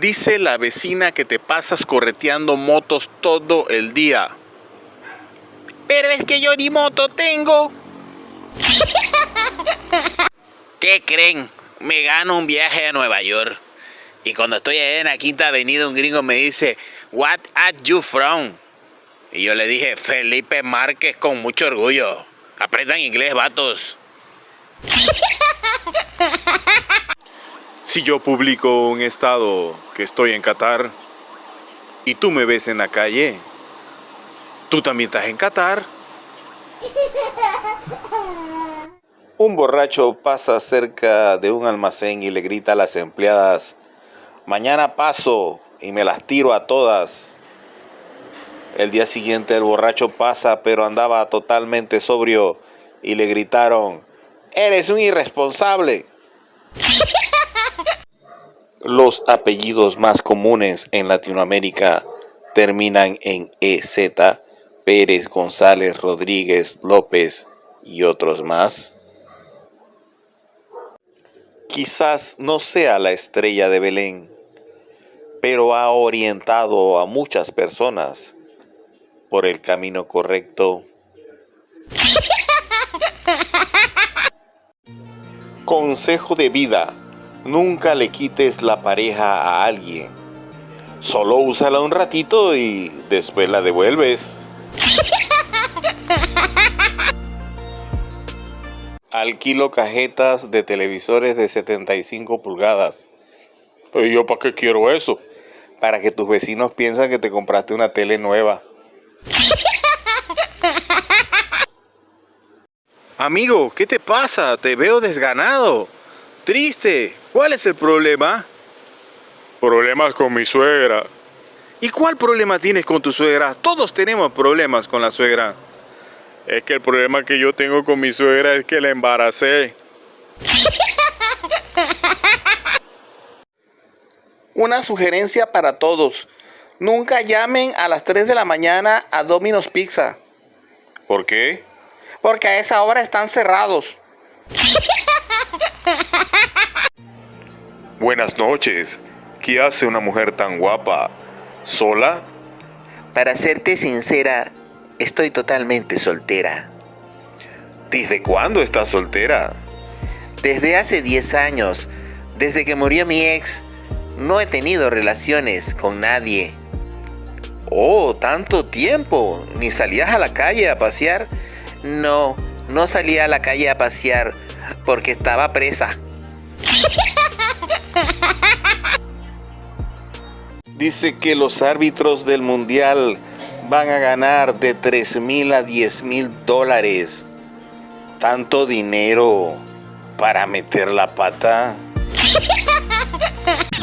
Dice la vecina que te pasas correteando motos todo el día. Pero es que yo ni moto tengo. ¿Qué creen? Me gano un viaje a Nueva York. Y cuando estoy allá en la quinta avenida, un gringo me dice, What are you from? Y yo le dije, Felipe Márquez con mucho orgullo. Aprendan inglés, vatos. Si yo publico un estado que estoy en Qatar y tú me ves en la calle, tú también estás en Qatar. Un borracho pasa cerca de un almacén y le grita a las empleadas, mañana paso y me las tiro a todas. El día siguiente el borracho pasa pero andaba totalmente sobrio y le gritaron, eres un irresponsable. Los apellidos más comunes en Latinoamérica terminan en EZ, Pérez, González, Rodríguez, López y otros más. Quizás no sea la estrella de Belén, pero ha orientado a muchas personas por el camino correcto. Consejo de vida. Nunca le quites la pareja a alguien. Solo úsala un ratito y después la devuelves. Alquilo cajetas de televisores de 75 pulgadas. Pero yo para qué quiero eso? Para que tus vecinos piensen que te compraste una tele nueva. Amigo, ¿qué te pasa? Te veo desganado. Triste. ¿Cuál es el problema? Problemas con mi suegra. ¿Y cuál problema tienes con tu suegra? Todos tenemos problemas con la suegra. Es que el problema que yo tengo con mi suegra es que la embaracé. Una sugerencia para todos. Nunca llamen a las 3 de la mañana a Domino's Pizza. ¿Por qué? Porque a esa hora están cerrados. Buenas noches. ¿Qué hace una mujer tan guapa? ¿Sola? Para serte sincera, estoy totalmente soltera. ¿Desde cuándo estás soltera? Desde hace 10 años, desde que murió mi ex, no he tenido relaciones con nadie. Oh, tanto tiempo. ¿Ni salías a la calle a pasear? No, no salía a la calle a pasear porque estaba presa. Dice que los árbitros del mundial van a ganar de 3 mil a 10 mil dólares. Tanto dinero para meter la pata.